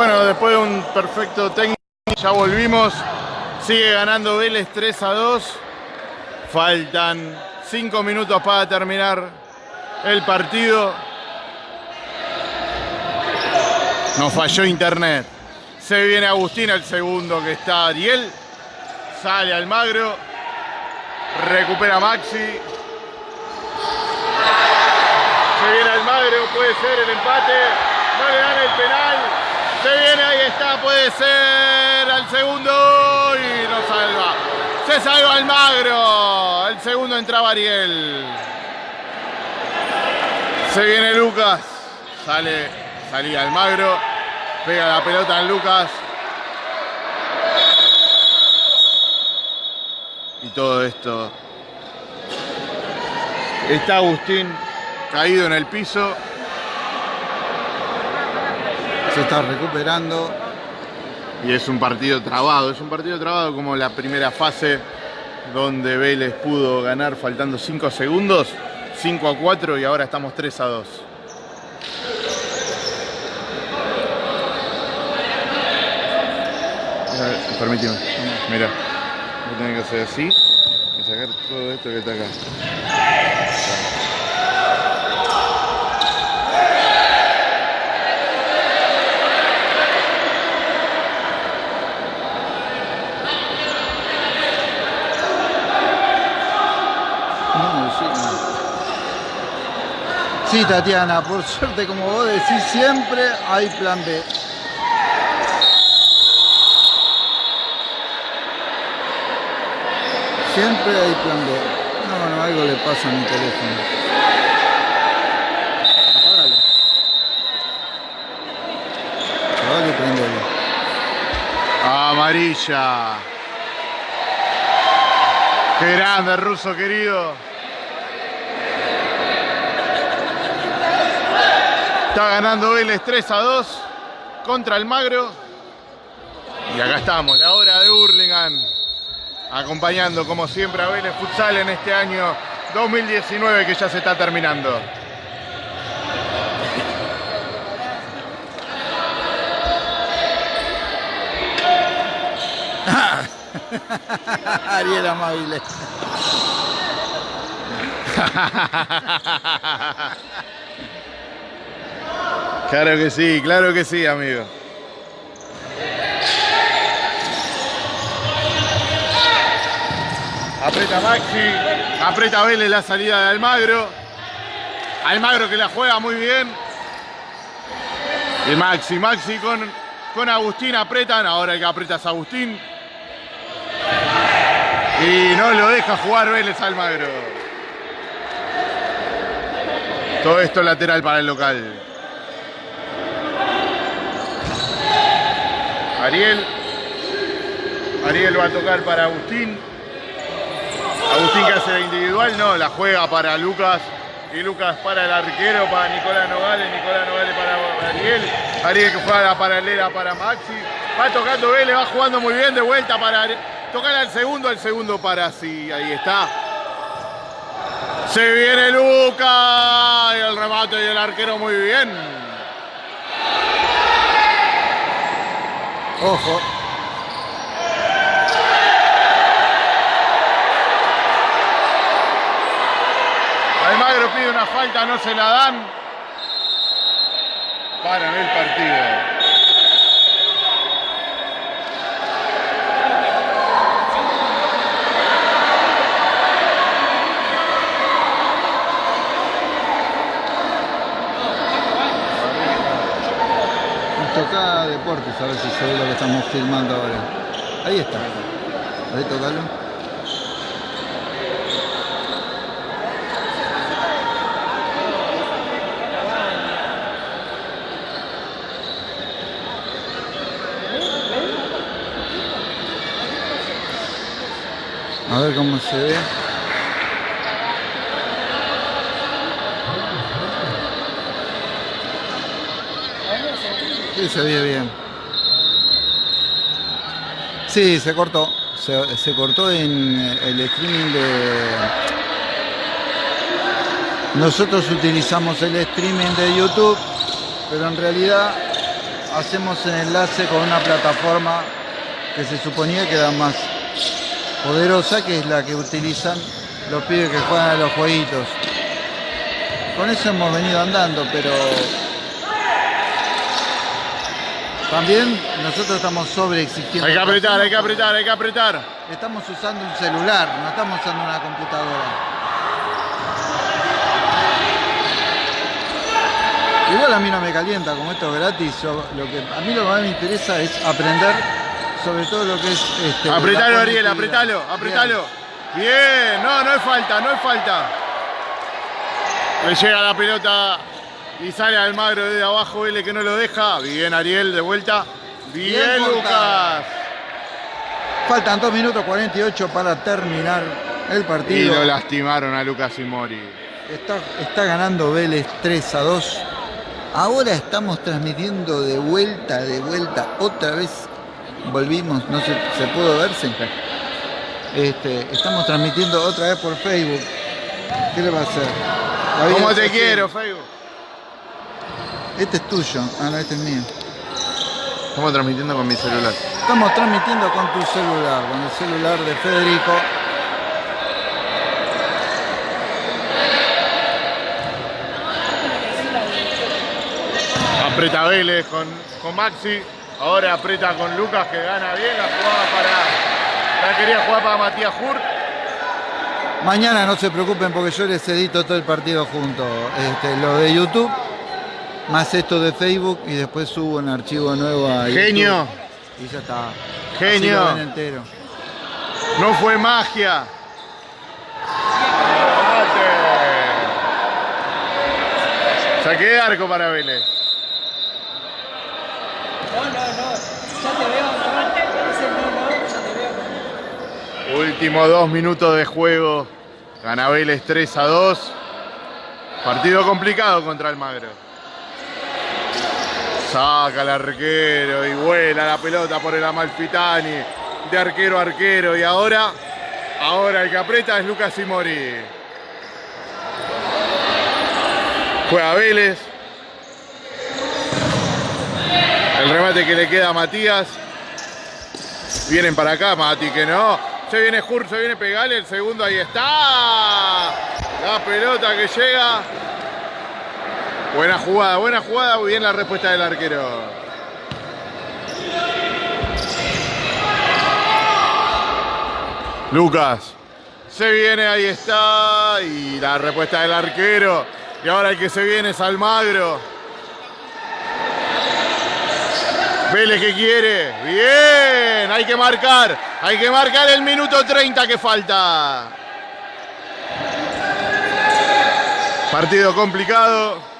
Bueno, después de un perfecto técnico, ya volvimos. Sigue ganando Vélez 3 a 2. Faltan 5 minutos para terminar el partido. Nos falló internet. Se viene Agustín, el segundo que está Ariel. Sale Almagro. Recupera Maxi. Se viene Almagro, puede ser el empate. No le dan el penal. Se puede ser al segundo y nos salva. Se salva Almagro. El segundo entraba Ariel. Se viene Lucas. Sale, salía Almagro. Pega la pelota en Lucas. Y todo esto. Está Agustín caído en el piso. Se está recuperando. Y es un partido trabado, es un partido trabado como la primera fase donde Vélez pudo ganar faltando 5 segundos, 5 a 4 y ahora estamos 3 a 2. Permíteme, mira, voy a tener que hacer así y sacar todo esto que está acá. No, sí, no. Sí, Tatiana, por suerte, como vos decís, siempre hay plan B. Siempre hay plan B. No, no, algo le pasa a mi teléfono. Apágalo. Apágalo y prendelo. Amarilla. Qué grande, ruso querido. Está ganando Vélez 3 a 2 contra el Magro. Y acá estamos, la hora de Hurlingham. Acompañando como siempre a Vélez Futsal en este año 2019 que ya se está terminando. Ariel amable. Claro que sí, claro que sí, amigo. Aprieta Maxi, aprieta Vélez la salida de Almagro. Almagro que la juega muy bien. Y Maxi, Maxi con, con Agustín apretan. Ahora el que aprieta es Agustín. Y no lo deja jugar Vélez Almagro. Todo esto lateral para el local. Ariel. Ariel va a tocar para Agustín. Agustín que hace la individual, no, la juega para Lucas. Y Lucas para el arquero, para Nicolás Nogales. Nicolás Nogales para Ariel. Ariel que juega la paralela para Maxi. Va tocando Vélez, va jugando muy bien de vuelta para tocar al segundo, al segundo para sí. Ahí está. Se viene Lucas. Y el remate y el arquero muy bien. Ojo. Almagro pide una falta, no se la dan. Paran el partido. Deportes, a ver si se ve lo que estamos filmando ahora. Ahí está. Ahí tocalo. A ver cómo se ve. Sí, se ve bien. Sí, se cortó. Se, se cortó en el streaming de... Nosotros utilizamos el streaming de YouTube, pero en realidad hacemos el enlace con una plataforma que se suponía que era más poderosa, que es la que utilizan los pibes que juegan a los jueguitos. Con eso hemos venido andando, pero también nosotros estamos sobre exigiendo. Hay que apretar, hay que apretar, hay que apretar. Estamos usando un celular, no estamos usando una computadora. Igual a mí no me calienta, como esto es gratis, lo que, a mí lo que más me interesa es aprender sobre todo lo que es... Este, apretalo Ariel, apretalo, apretalo. Bien. no, no es falta, no es falta. Le llega la pelota y sale Almagro desde abajo, L que no lo deja. Bien Ariel, de vuelta. Bien, Lucas. Faltan 2 minutos 48 para terminar el partido. Y lo lastimaron a Lucas y Mori. Está, está ganando Vélez 3 a 2. Ahora estamos transmitiendo de vuelta, de vuelta, otra vez volvimos, no sé, ¿se pudo ver? Este, estamos transmitiendo otra vez por Facebook. ¿Qué le va a hacer? ¿Cómo te quiero, Facebook? Este es tuyo, ah, no, este es mío. Estamos transmitiendo con mi celular. Estamos transmitiendo con tu celular, con el celular de Federico. Aprieta Vélez con, con Maxi. Ahora aprieta con Lucas que gana bien la jugada para. La quería jugar para Matías Hurt. Mañana no se preocupen porque yo les edito todo el partido junto. Este, lo de YouTube, más esto de Facebook y después subo un archivo nuevo a Genio. Y ya está. Genio. entero. No fue magia. Saqué de arco para Vélez. No, no, no. Ya te veo, no. Ya te veo. Último dos minutos de juego. Gana Vélez 3 a 2. Partido complicado contra el Magro. Saca el arquero y vuela la pelota por el Amalfitani. De arquero a arquero. Y ahora, ahora el que aprieta es Lucas Simori. Juega Vélez. El remate que le queda a Matías. Vienen para acá, Mati, que no. Se viene Jur, se viene Pegale, el segundo ahí está. La pelota que llega. Buena jugada, buena jugada. Muy bien la respuesta del arquero. Lucas. Se viene, ahí está. Y la respuesta del arquero. Y ahora el que se viene es Almagro. Vélez que quiere. Bien, hay que marcar. Hay que marcar el minuto 30 que falta. Partido complicado.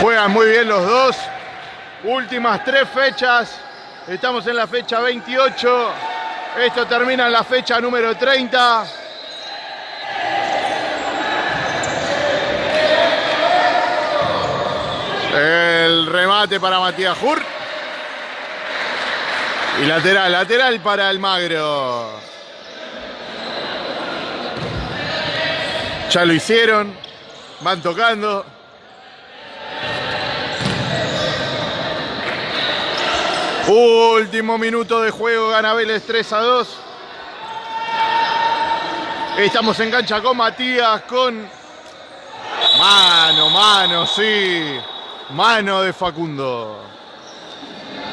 Juegan muy bien los dos. Últimas tres fechas. Estamos en la fecha 28. Esto termina en la fecha número 30. El remate para Matías Hurt. Y lateral, lateral para el Magro. Ya lo hicieron. Van tocando. Último minuto de juego, gana Vélez 3 a 2. Estamos en cancha con Matías, con mano, mano, sí. Mano de Facundo.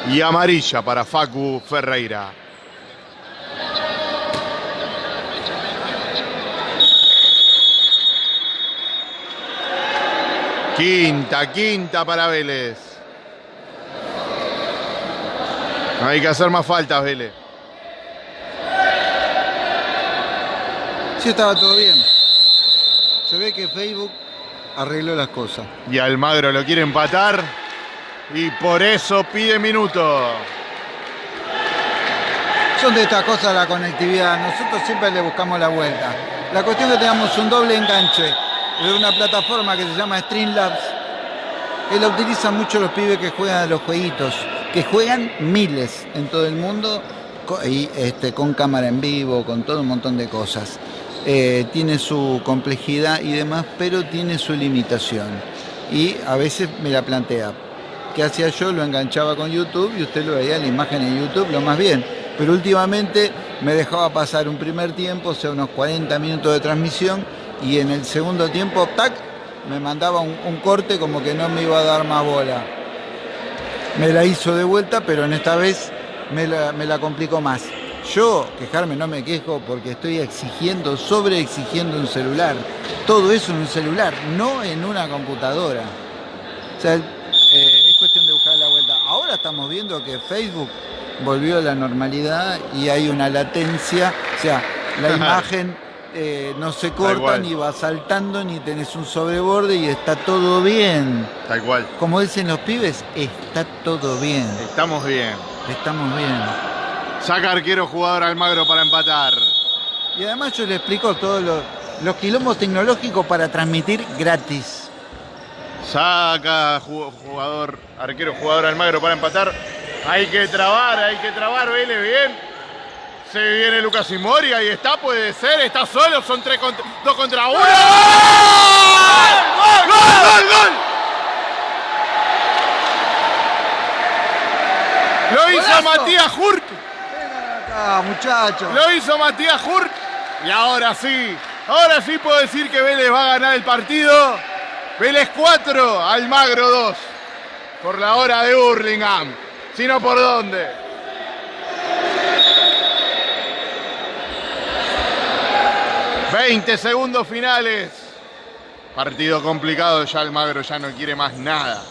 Y amarilla para Facu Ferreira. Quinta, quinta para Vélez. Hay que hacer más faltas, Vélez. Sí, estaba todo bien. Se ve que Facebook arregló las cosas. Y Almagro lo quiere empatar y por eso pide minuto. Son de estas cosas la conectividad, nosotros siempre le buscamos la vuelta. La cuestión es que tenemos un doble enganche de una plataforma que se llama Streamlabs, que la utilizan mucho los pibes que juegan a los jueguitos, que juegan miles en todo el mundo y este, con cámara en vivo, con todo un montón de cosas. Eh, tiene su complejidad y demás, pero tiene su limitación. y a veces me la plantea. ¿Qué hacía yo? Lo enganchaba con YouTube y usted lo veía la imagen en YouTube, lo más bien. Pero últimamente me dejaba pasar un primer tiempo, o sea, unos 40 minutos de transmisión, y en el segundo tiempo, tac, me mandaba un, un corte como que no me iba a dar más bola. Me la hizo de vuelta, pero en esta vez me la, me la complicó más. Yo, quejarme, no me quejo porque estoy exigiendo, sobre exigiendo un celular. Todo eso en un celular, no en una computadora. O sea, eh, es cuestión de buscar la vuelta. Ahora estamos viendo que Facebook volvió a la normalidad y hay una latencia, o sea, la imagen eh, no se corta, ni va saltando, ni tenés un sobreborde y está todo bien. Tal cual. Como dicen los pibes, está todo bien. Estamos bien. Estamos bien. Saca arquero jugador Almagro para empatar. Y además yo le explico todos los, los quilombos tecnológicos para transmitir gratis. Saca ju- jugador, arquero jugador Almagro para empatar. Hay que trabar, hay que trabar, Vélez, bien. Se viene Lucas Imori, ahí está, puede ser, está solo, son tres contra, dos contra uno. ¡Gol! ¡Gol, gol, gol! Lo hizo. Matías Hurt, Acá, muchachos. lo hizo Matías Hurt. Y ahora sí, ahora sí puedo decir que Vélez va a ganar el partido. Vélez 4, Almagro 2. Por la hora de Burlingame. Si no, ¿por dónde? ...20 segundos finales... ...partido complicado... ...ya Almagro ya no quiere más nada...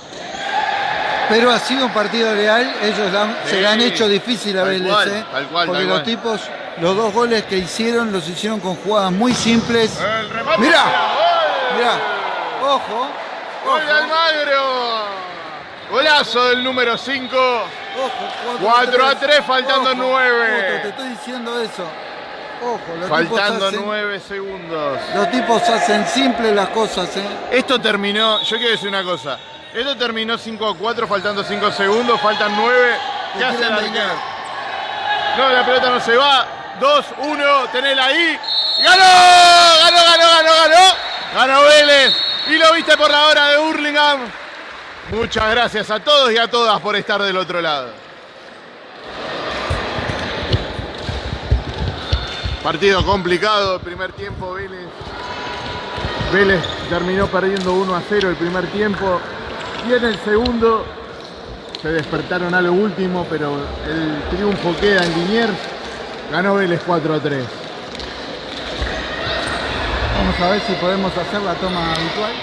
Pero ha sido un partido real, ellos la Sí, se la han hecho difícil a tal Vélez, cual, ¿eh? tal cual, porque tal los cual. tipos, los dos goles que hicieron, los hicieron con jugadas muy simples. El remate, Mirá. Mirá, ojo, Gol de Almagro. Golazo del número 5. ojo. 4 a 3, faltando Ojo, nueve. ojo, te estoy diciendo eso. Ojo, los Faltando tipos hacen, 9 segundos. Los tipos hacen simples las cosas, ¿eh? Esto terminó, yo quiero decir una cosa. Esto terminó 5 a 4, faltando 5 segundos, faltan 9. ¿Qué hace el arquero? No, la pelota no se va. 2, 1, tenela ahí. ¡Ganó! ¡Ganó, ganó, ganó, ganó! Ganó Vélez. Y lo viste por la hora de Burlingame. Muchas gracias a todos y a todas por estar del otro lado. Partido complicado, el primer tiempo Vélez. Vélez terminó perdiendo 1 a 0 el primer tiempo. Y en el segundo se despertaron a lo último, pero el triunfo queda en Liniers. Ganó Vélez 4 a 3. Vamos a ver si podemos hacer la toma habitual.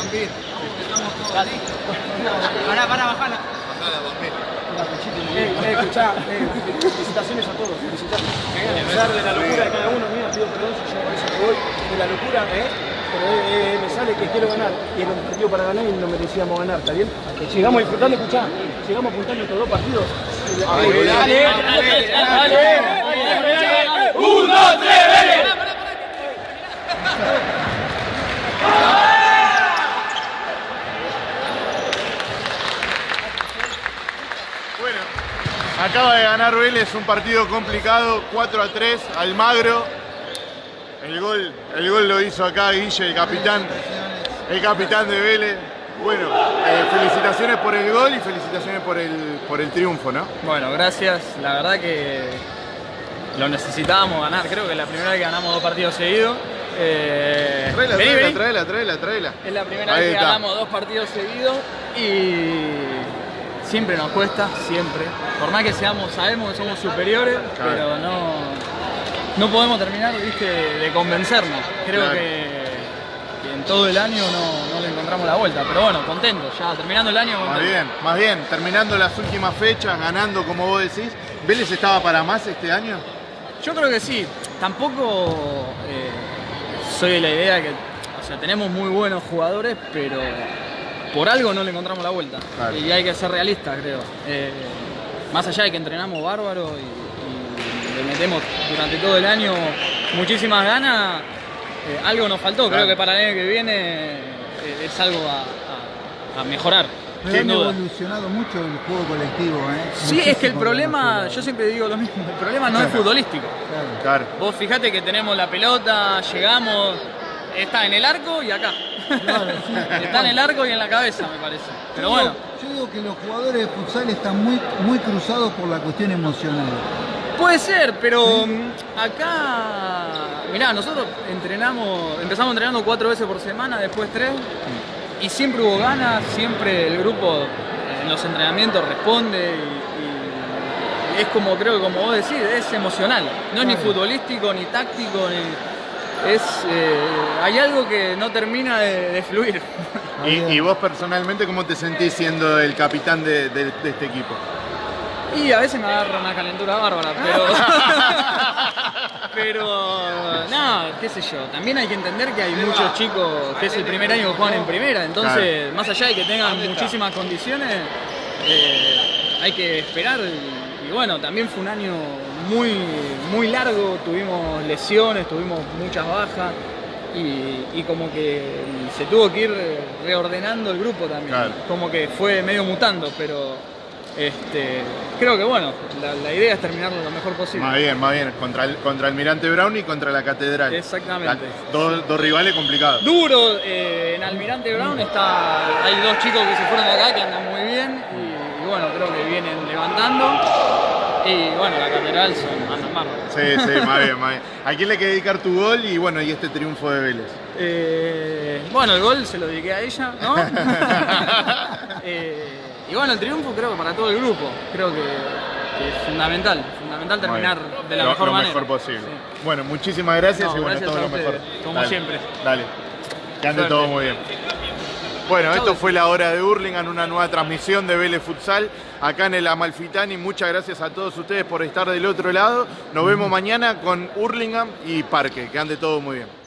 Buena volea, Pampín. Pará, pará, bajala. Eh, eh, escuchá, eh, felicitaciones a todos, felicitaciones. A pesar de la locura de cada uno, mira, pido perdón si yo por eso que voy, de la locura, ¿eh? Pero eh, eh, me sale que quiero ganar, y era un objetivo para ganar y no merecíamos ganar, ¿está bien? Llegamos disfrutando, escuchá, llegamos apuntando estos dos partidos. Dale, dale, dale, dale. ¡Un, dos, tres, Vélez! Bueno, acaba de ganar Vélez un partido complicado, 4 a 3, Almagro. El gol, el gol lo hizo acá Guille, el capitán, el capitán de Vélez. Bueno, eh, felicitaciones por el gol y felicitaciones por el, por el triunfo, ¿no? Bueno, gracias. La verdad que lo necesitábamos ganar. Creo que es la primera vez que ganamos dos partidos seguidos. Eh, Traela, vení, traela, vení. traela, traela, traela. Es la primera Ahí vez que está. ganamos dos partidos seguidos y siempre nos cuesta, siempre. Por más que seamos, sabemos que somos superiores, Claro. pero no, no podemos terminar ¿viste? de convencernos. Creo Claro. que, en todo el año no, no le encontramos la vuelta. Pero bueno, contento, ya terminando el año. Más contento. bien, más bien, terminando las últimas fechas, ganando como vos decís. ¿Vélez estaba para más este año? Yo creo que sí. Tampoco eh, soy de la idea que, o sea, tenemos muy buenos jugadores, pero por algo no le encontramos la vuelta. Claro. Y hay que ser realistas, creo. Eh, más allá de que entrenamos bárbaro y, y le metemos durante todo el año muchísimas ganas, eh, algo nos faltó. Claro. Creo que para el año que viene eh, es algo a, a- a mejorar. Pero han duda. evolucionado mucho el juego colectivo, ¿eh? Sí, es que el problema, yo siempre digo lo mismo, el problema no es futbolístico. Claro. Claro. Vos fijate que tenemos la pelota, llegamos, está en el arco y acá. Claro, sí. está en el arco y en la cabeza, me parece. Pero Yo bueno, digo- Yo digo que los jugadores de futsal están muy, muy cruzados por la cuestión emocional. puede ser, pero mm, acá, mirá, nosotros entrenamos, empezamos entrenando cuatro veces por semana, después tres, y siempre hubo ganas, siempre el grupo en los entrenamientos responde y, y es como, creo que como vos decís, es emocional. No es ni futbolístico, ni táctico, ni... Es, eh, hay algo que no termina de, de fluir. Y, y vos personalmente, ¿cómo te sentís siendo el capitán de, de- de este equipo? Y a veces me agarra una calentura bárbara, pero. pero. No, qué sé yo. También hay que entender que hay muchos chicos que es el primer año que juegan en primera. Entonces, más allá de que tengan muchísimas condiciones, eh, hay que esperar. Y, y bueno, también fue un año muy, muy largo. Tuvimos lesiones, tuvimos muchas bajas. Y, y como que se tuvo que ir reordenando el grupo también. Claro. Como que fue medio mutando, pero este, creo que bueno, la, la idea es terminarlo lo mejor posible. Más bien, más bien. Contra, el, contra Almirante Brown y contra la Catedral. Exactamente. La- dos, dos rivales complicados. Duro, eh, en Almirante Brown está, hay dos chicos que se fueron de acá que andan muy bien y, y bueno, creo que vienen levantando. Y bueno, la catedral son, andan bárbaros. Sí, sí, más bien, más bien. ¿A quién le querés dedicar tu gol y bueno, y este triunfo de Vélez? Eh, bueno, el gol se lo dediqué a ella, ¿no? Eh, y bueno, el triunfo creo que para todo el grupo, creo que, que es fundamental, fundamental terminar de la lo, mejor lo manera. mejor posible. Sí. Bueno, muchísimas gracias No, y bueno, gracias todo a lo mejor. como Dale, siempre. Dale. Que ande Suerte. todo muy bien. Bueno, esto fue la hora de Hurlingham, una nueva transmisión de Vélez Futsal acá en el Amalfitani. Muchas gracias a todos ustedes por estar del otro lado. Nos vemos mañana con Hurlingham y Parque. Que ande todo muy bien.